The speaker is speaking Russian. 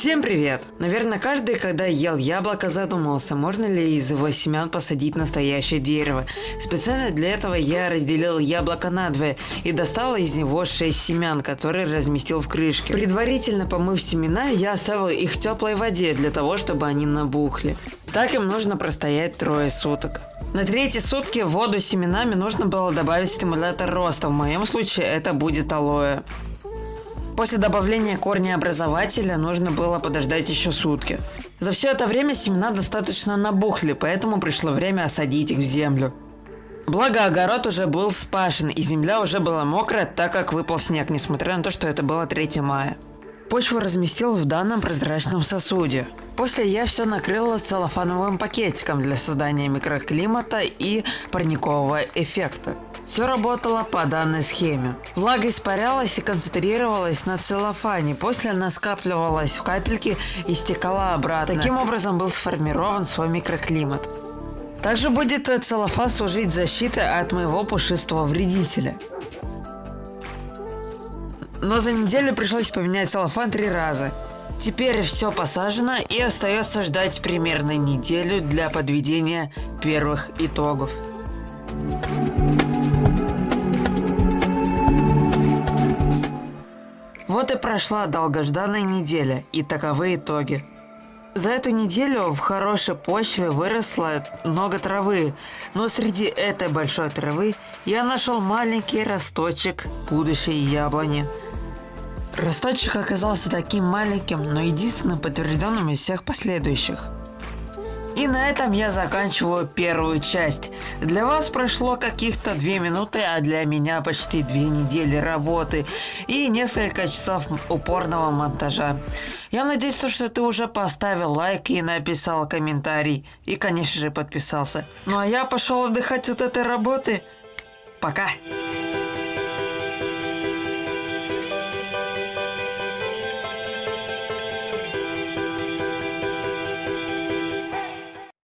Всем привет! Наверное, каждый, когда ел яблоко, задумался, можно ли из его семян посадить настоящее дерево. Специально для этого я разделил яблоко надвое и достал из него 6 семян, которые разместил в крышке. Предварительно помыв семена, я оставил их в теплой воде для того, чтобы они набухли. Так им нужно простоять трое суток. На третьи сутки воду с семенами нужно было добавить стимулятор роста, в моем случае это будет алоэ. После добавления корня образователя нужно было подождать еще сутки. За все это время семена достаточно набухли, поэтому пришло время осадить их в землю. Благо огород уже был спашен и земля уже была мокрая, так как выпал снег, несмотря на то, что это было 3 мая. Почву разместил в данном прозрачном сосуде. После я все накрыла целлофановым пакетиком для создания микроклимата и парникового эффекта. Все работало по данной схеме. Влага испарялась и концентрировалась на целлофане, после она скапливалась в капельки и стекала обратно. Таким образом был сформирован свой микроклимат. Также будет целлофан служить защитой от моего пушистого вредителя. Но за неделю пришлось поменять целлофан три раза. Теперь все посажено и остается ждать примерно неделю для подведения первых итогов. Вот и прошла долгожданная неделя, и таковы итоги. За эту неделю в хорошей почве выросло много травы, но среди этой большой травы я нашел маленький росточек будущей яблони. Росточек оказался таким маленьким, но единственным подтвержденным из всех последующих – и на этом я заканчиваю первую часть. Для вас прошло каких-то две минуты, а для меня почти две недели работы и несколько часов упорного монтажа. Я надеюсь, что ты уже поставил лайк и написал комментарий. И, конечно же, подписался. Ну а я пошел отдыхать от этой работы. Пока!